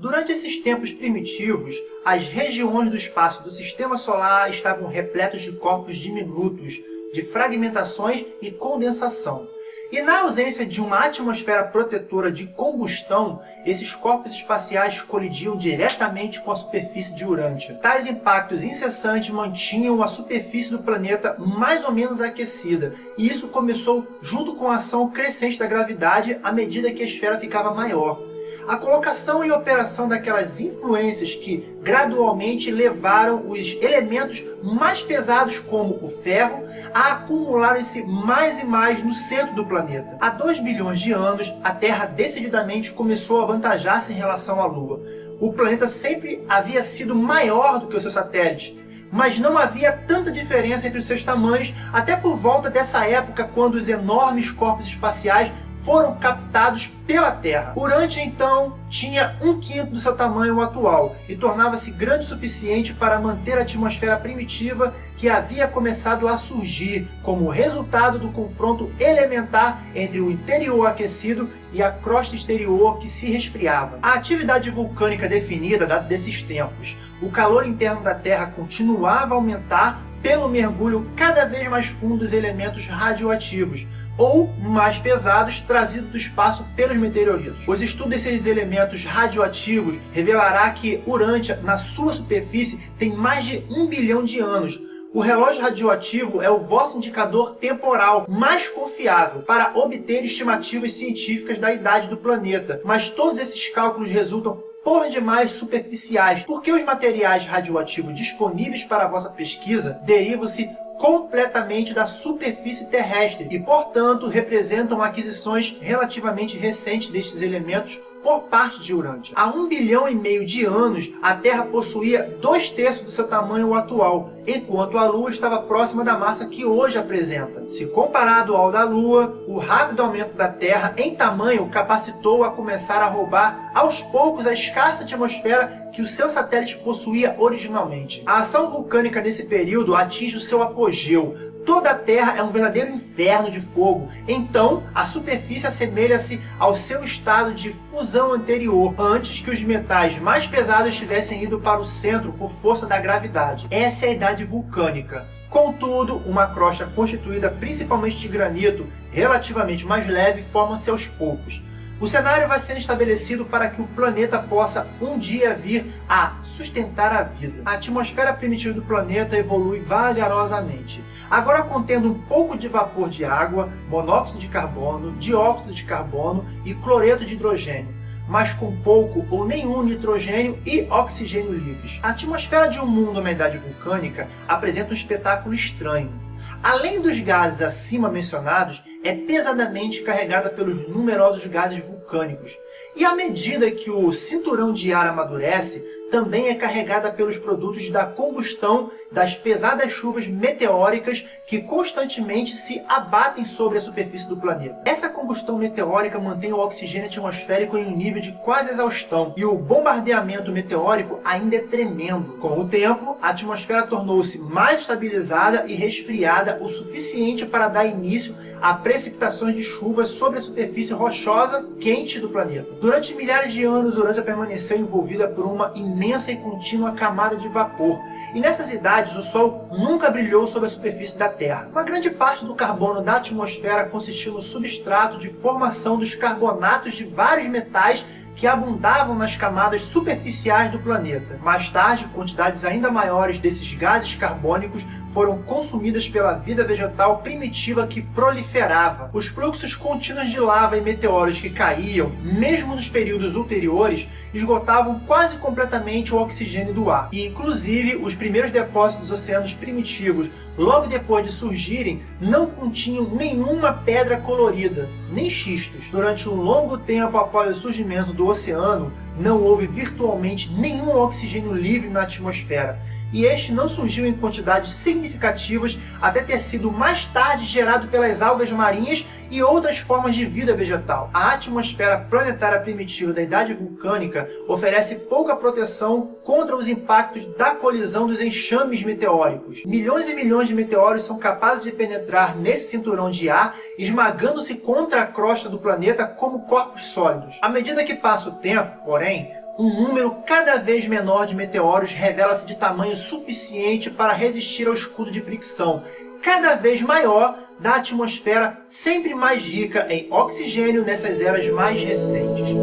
Durante esses tempos primitivos, as regiões do espaço do Sistema Solar estavam repletas de corpos diminutos, de fragmentações e condensação. E na ausência de uma atmosfera protetora de combustão, esses corpos espaciais colidiam diretamente com a superfície de Urântia. Tais impactos incessantes mantinham a superfície do planeta mais ou menos aquecida, e isso começou junto com a ação crescente da gravidade à medida que a esfera ficava maior a colocação em operação daquelas influências que gradualmente levaram os elementos mais pesados, como o ferro, a acumularem-se mais e mais no centro do planeta. Há 2 bilhões de anos, a Terra decididamente começou a avantajar-se em relação à Lua. O planeta sempre havia sido maior do que os seus satélites, mas não havia tanta diferença entre os seus tamanhos, até por volta dessa época, quando os enormes corpos espaciais foram captados pela Terra. Urântia, então, tinha um quinto do seu tamanho atual e tornava-se grande o suficiente para manter a atmosfera primitiva que havia começado a surgir como resultado do confronto elementar entre o interior aquecido e a crosta exterior que se resfriava. A atividade vulcânica definida data desses tempos. O calor interno da Terra continuava a aumentar pelo mergulho cada vez mais fundo dos elementos radioativos, ou mais pesados trazidos do espaço pelos meteoritos. Os estudos desses elementos radioativos revelará que Urântia, na sua superfície, tem mais de um bilhão de anos, o relógio radioativo é o vosso indicador temporal mais confiável para obter estimativas científicas da idade do planeta, mas todos esses cálculos resultam por demais superficiais, porque os materiais radioativos disponíveis para a vossa pesquisa derivam-se completamente da superfície terrestre e, portanto, representam aquisições relativamente recentes destes elementos por parte de Urântia. Há um bilhão e meio de anos, a Terra possuía dois terços do seu tamanho atual, enquanto a Lua estava próxima da massa que hoje apresenta. Se comparado ao da Lua, o rápido aumento da Terra em tamanho capacitou a começar a roubar aos poucos a escassa atmosfera que o seu satélite possuía originalmente. A ação vulcânica nesse período atinge o seu apogeu, Toda a Terra é um verdadeiro inferno de fogo, então a superfície assemelha-se ao seu estado de fusão anterior, antes que os metais mais pesados tivessem ido para o centro por força da gravidade. Essa é a idade vulcânica. Contudo, uma crosta constituída principalmente de granito, relativamente mais leve, forma-se aos poucos. O cenário vai sendo estabelecido para que o planeta possa um dia vir a sustentar a vida. A atmosfera primitiva do planeta evolui vagarosamente, agora contendo um pouco de vapor de água, monóxido de carbono, dióxido de carbono e cloreto de hidrogênio, mas com pouco ou nenhum nitrogênio e oxigênio livres. A atmosfera de um mundo na idade vulcânica apresenta um espetáculo estranho. Além dos gases acima mencionados, é pesadamente carregada pelos numerosos gases vulcânicos. E à medida que o cinturão de ar amadurece, também é carregada pelos produtos da combustão das pesadas chuvas meteóricas que constantemente se abatem sobre a superfície do planeta. Essa combustão meteórica mantém o oxigênio atmosférico em um nível de quase exaustão, e o bombardeamento meteórico ainda é tremendo. Com o tempo, a atmosfera tornou-se mais estabilizada e resfriada o suficiente para dar início a precipitações de chuvas sobre a superfície rochosa quente do planeta. Durante milhares de anos, Urântia permaneceu envolvida por uma imensa e contínua camada de vapor, e nessas idades o Sol nunca brilhou sobre a superfície da Terra. Uma grande parte do carbono da atmosfera consistiu no substrato de formação dos carbonatos de vários metais que abundavam nas camadas superficiais do planeta. Mais tarde, quantidades ainda maiores desses gases carbônicos foram consumidas pela vida vegetal primitiva que proliferava. Os fluxos contínuos de lava e meteoros que caíam, mesmo nos períodos ulteriores, esgotavam quase completamente o oxigênio do ar. E, inclusive, os primeiros depósitos dos oceanos primitivos, logo depois de surgirem, não continham nenhuma pedra colorida, nem xistos. Durante um longo tempo após o surgimento do oceano, não houve virtualmente nenhum oxigênio livre na atmosfera, e este não surgiu em quantidades significativas até ter sido mais tarde gerado pelas algas marinhas e outras formas de vida vegetal. A atmosfera planetária primitiva da idade vulcânica oferece pouca proteção contra os impactos da colisão dos enxames meteóricos. Milhões e milhões de meteoros são capazes de penetrar nesse cinturão de ar, esmagando-se contra a crosta do planeta como corpos sólidos. À medida que passa o tempo, porém, um número cada vez menor de meteoros revela-se de tamanho suficiente para resistir ao escudo de fricção, cada vez maior da atmosfera sempre mais rica em oxigênio nessas eras mais recentes.